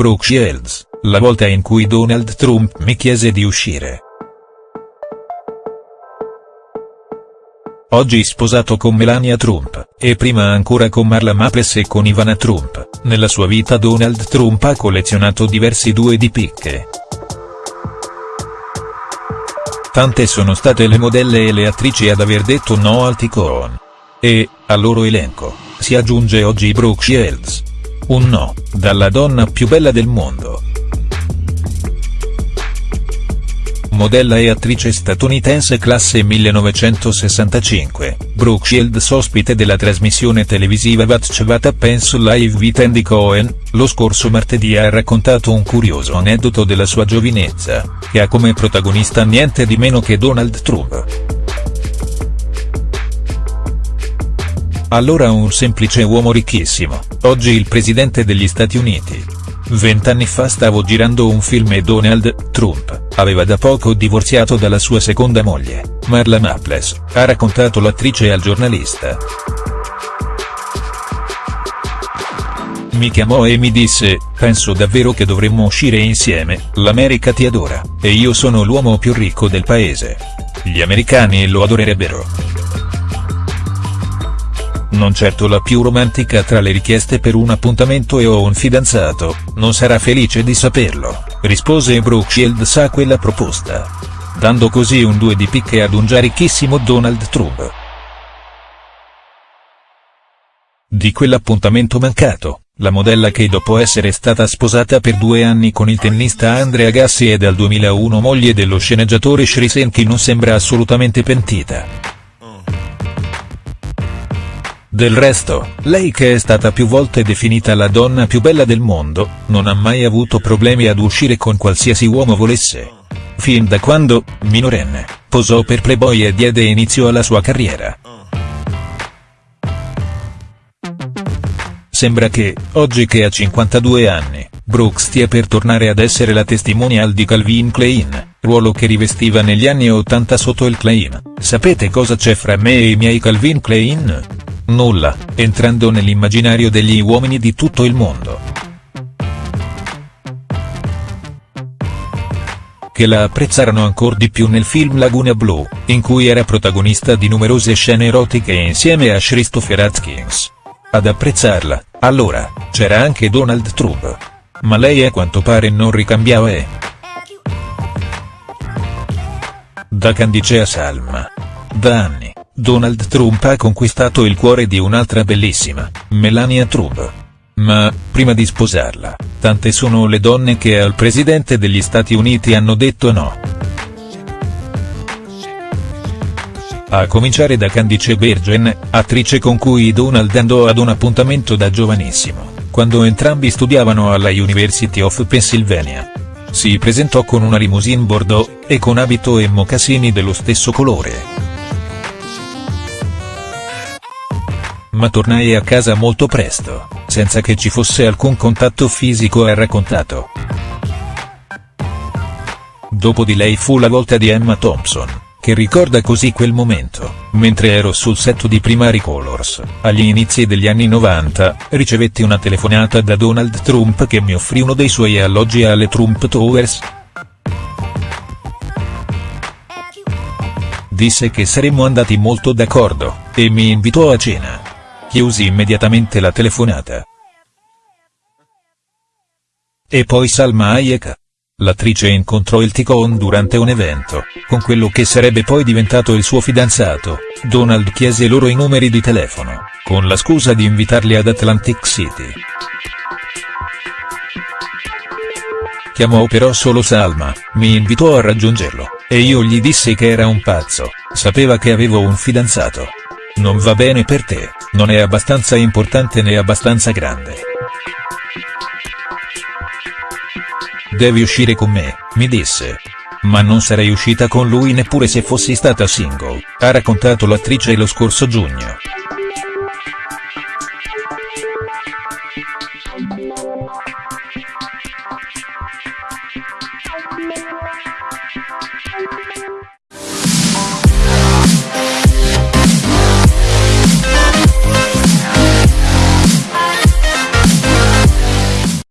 Brooke Shields, la volta in cui Donald Trump mi chiese di uscire. Oggi sposato con Melania Trump, e prima ancora con Marla Maples e con Ivana Trump, nella sua vita Donald Trump ha collezionato diversi due di picche. Tante sono state le modelle e le attrici ad aver detto no al Ticon. E, al loro elenco, si aggiunge oggi Brooke Shields. Un no, dalla donna più bella del mondo. modella e attrice statunitense classe 1965, Brooke Shields ospite della trasmissione televisiva What's What Happens Live with Andy Cohen, lo scorso martedì ha raccontato un curioso aneddoto della sua giovinezza, che ha come protagonista niente di meno che Donald Trump. Allora un semplice uomo ricchissimo, oggi il presidente degli Stati Uniti. Vent'anni fa stavo girando un film e Donald Trump aveva da poco divorziato dalla sua seconda moglie, Marla Maples, ha raccontato l'attrice al giornalista. Mi chiamò e mi disse, penso davvero che dovremmo uscire insieme, l'America ti adora, e io sono l'uomo più ricco del paese. Gli americani lo adorerebbero non certo la più romantica tra le richieste per un appuntamento e ho un fidanzato, non sarà felice di saperlo, rispose Brooke Shields a quella proposta. Dando così un due di picche ad un già ricchissimo Donald Trump. Di quell'appuntamento mancato, la modella che dopo essere stata sposata per due anni con il tennista Andrea Gassi e dal 2001 moglie dello sceneggiatore Shrisenki non sembra assolutamente pentita. Del resto, lei che è stata più volte definita la donna più bella del mondo, non ha mai avuto problemi ad uscire con qualsiasi uomo volesse. Fin da quando, minorenne, posò per Playboy e diede inizio alla sua carriera. Sembra che, oggi che ha 52 anni, Brooks stia per tornare ad essere la testimonial di Calvin Klein, ruolo che rivestiva negli anni 80 sotto il Klein. Sapete cosa c'è fra me e i miei Calvin Klein? Nulla, entrando nell'immaginario degli uomini di tutto il mondo. Che la apprezzarono ancora di più nel film Laguna Blu, in cui era protagonista di numerose scene erotiche insieme a Christopher Atkins. Ad apprezzarla, allora, c'era anche Donald Trump. Ma lei a quanto pare non ricambiava e. Da Candice a Salma. Da anni. Donald Trump ha conquistato il cuore di un'altra bellissima, Melania Trump. Ma, prima di sposarla, tante sono le donne che al presidente degli Stati Uniti hanno detto no. A cominciare da Candice Bergen, attrice con cui Donald andò ad un appuntamento da giovanissimo, quando entrambi studiavano alla University of Pennsylvania. Si presentò con una limousine Bordeaux, e con abito e mocassini dello stesso colore. Ma tornai a casa molto presto, senza che ci fosse alcun contatto fisico ha raccontato. Dopo di lei fu la volta di Emma Thompson, che ricorda così quel momento, mentre ero sul set di Primary Colors, agli inizi degli anni 90, ricevetti una telefonata da Donald Trump che mi offrì uno dei suoi alloggi alle Trump Towers. Disse che saremmo andati molto d'accordo, e mi invitò a cena. Chiusi immediatamente la telefonata. E poi Salma Hayek. L'attrice incontrò il Ticon durante un evento, con quello che sarebbe poi diventato il suo fidanzato, Donald chiese loro i numeri di telefono, con la scusa di invitarli ad Atlantic City. Chiamò però solo Salma, mi invitò a raggiungerlo, e io gli dissi che era un pazzo, sapeva che avevo un fidanzato. Non va bene per te, non è abbastanza importante né abbastanza grande. Devi uscire con me, mi disse. Ma non sarei uscita con lui neppure se fossi stata single, ha raccontato l'attrice lo scorso giugno.